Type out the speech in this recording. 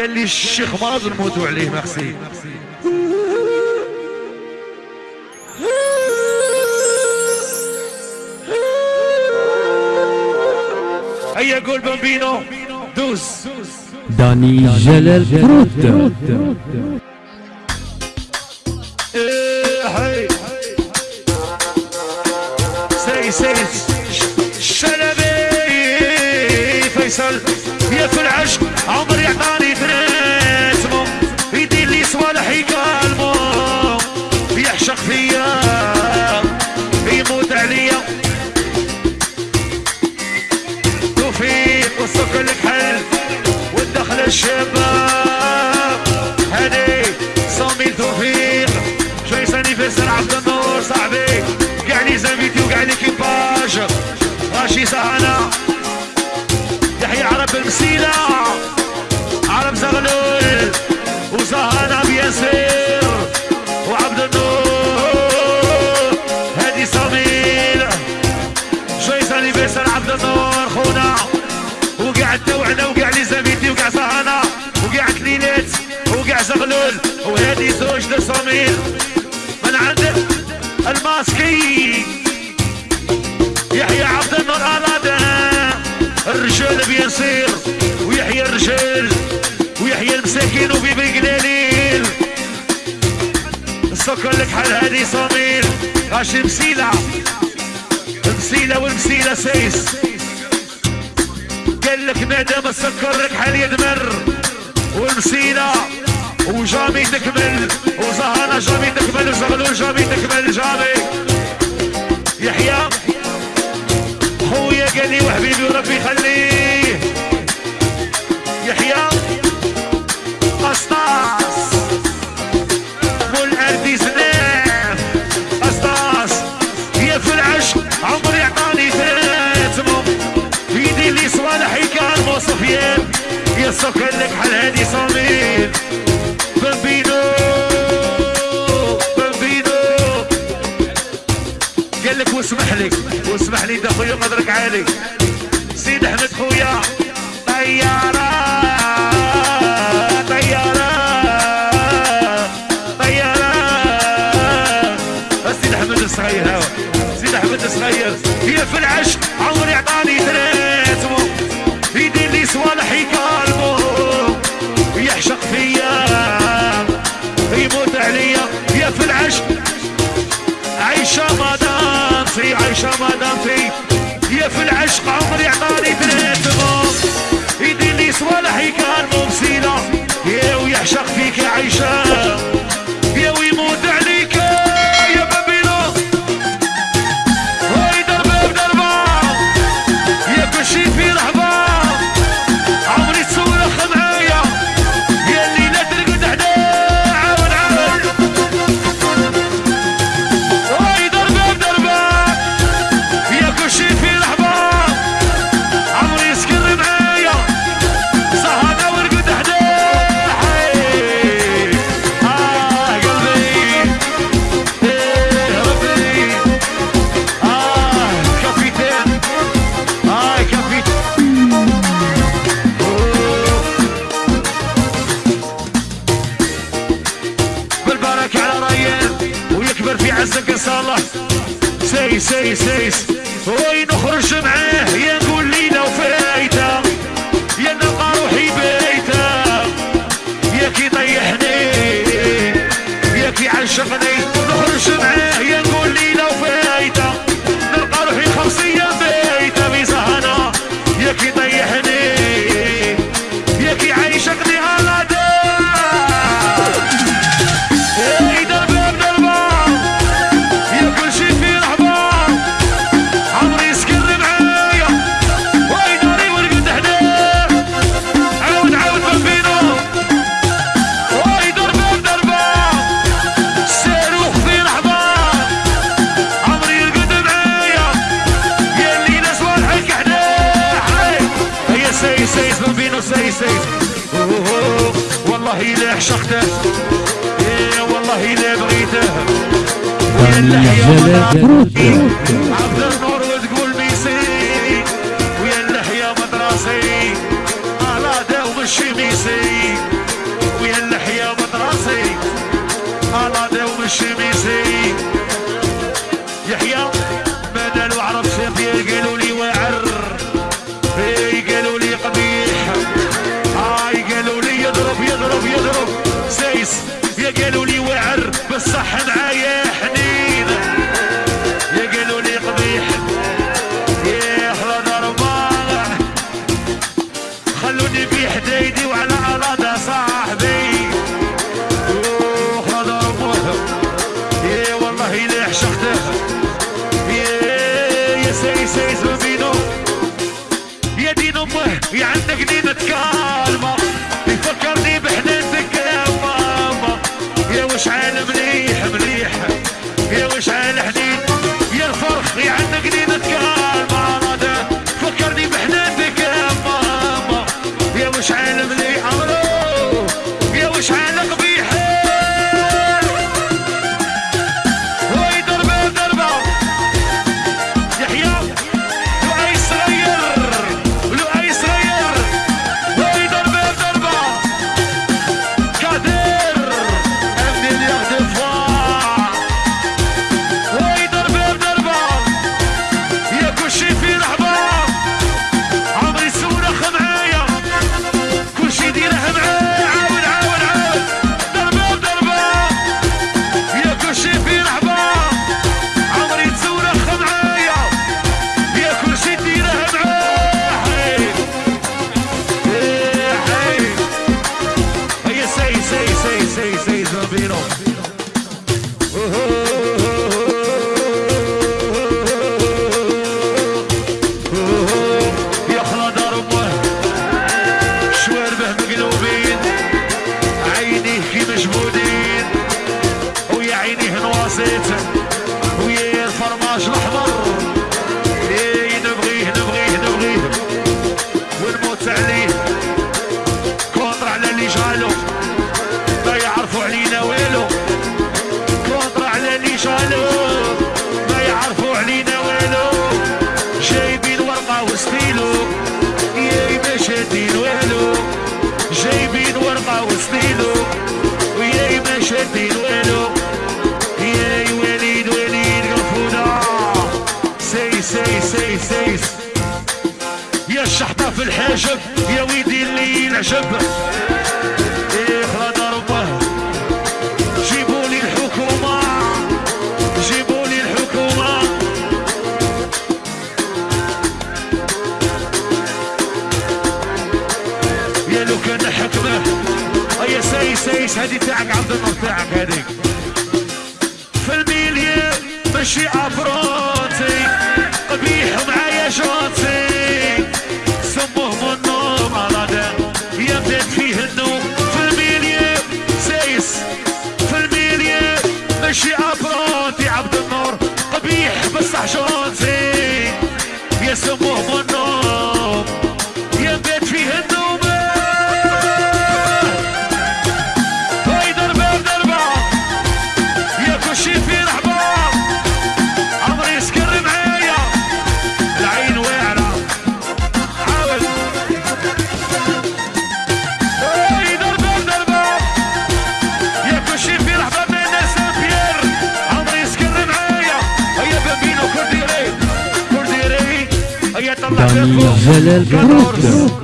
قال لي الشيخ مرض نموتوا عليه ميرسي. هيا قول بامبينو؟ دوس داني جلال فروت إيه، هاي. سي سي شلبي فيصل. يا في العشق عمر يعطاني. الشباب هادي صامي توفيق. شوي ساني فيسر عبد النور صاحبي؟ وقع لي زميتي وقع لي كيباج غاشي سهنا يحيى عرب المسيلة. عرب زغلول. وزهانا بياسير وعبد النور. هادي صميل. جويس انيفيسر عبد النور؟ زغلول وهادي زوج لصميل من عند الماسكي. يحيى عبد النور أرادا الرجال بيصير ويحيى الرجال ويحيى المساكين وبيبي قليل السكر لك حال هادي صميل غاشي مسيلة؟ مسيلة والمسيلة سيس قال لك مادام السكر لك حال يدمر والمسيلة وجامي تكمل وزهانة جامي تكمل وزغلول جامي تكمل جامي يحيى خويا قال لي وحبيبي وربي يخليه يحيى قسطاس والأردي زناف قسطاس يا في العشق عمري عطاني ثلاثمو يدي لي صوالح كان مو سفيان يا سكر لك حال هادي صميل بامبينو بامبينو قال لك واسمح واسمح لي خويا قدرك عالي. سيد أحمد خويا طيارة. يا في العشق. عايشة مدام في عايشة مدام في. يا في العشق عمري عطاني ثلاثة يدير لي صوالح كان مبسيلة يا ويعشق فيك يا عايشة. يا بغيته. إيه والله الا بغيته. يا اللحية مدراسي عبد النور وتقول ميسي ويا اللحية مدراسي على داو مشي ويا اللحية مدراسي على داو الشميسي سيزو دينو يا دينو يا عندك دينة كار شبه إيه، جيبوا لي الحكومة. جيبوا لي الحكومة. كان حكمة. سايس سايس هذه تاعك عبد النور تاعك هذيك. في المليون ماشي افرو parmi elles, elle,